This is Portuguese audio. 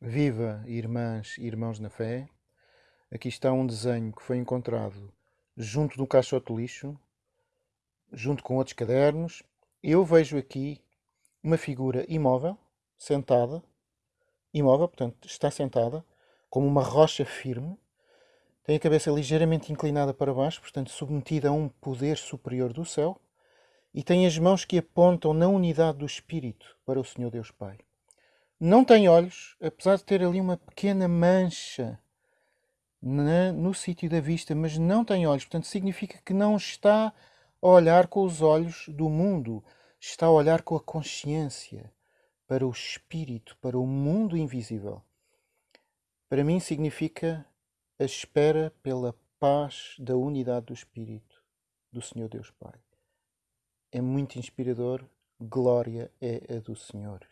Viva, irmãs e irmãos na fé! Aqui está um desenho que foi encontrado junto do caixote de lixo, junto com outros cadernos. Eu vejo aqui uma figura imóvel, sentada, imóvel, portanto, está sentada, como uma rocha firme, tem a cabeça ligeiramente inclinada para baixo, portanto, submetida a um poder superior do céu, e tem as mãos que apontam na unidade do Espírito para o Senhor Deus Pai. Não tem olhos, apesar de ter ali uma pequena mancha na, no sítio da vista, mas não tem olhos. Portanto, significa que não está a olhar com os olhos do mundo, está a olhar com a consciência para o espírito, para o mundo invisível. Para mim, significa a espera pela paz da unidade do Espírito do Senhor Deus Pai. É muito inspirador. Glória é a do Senhor.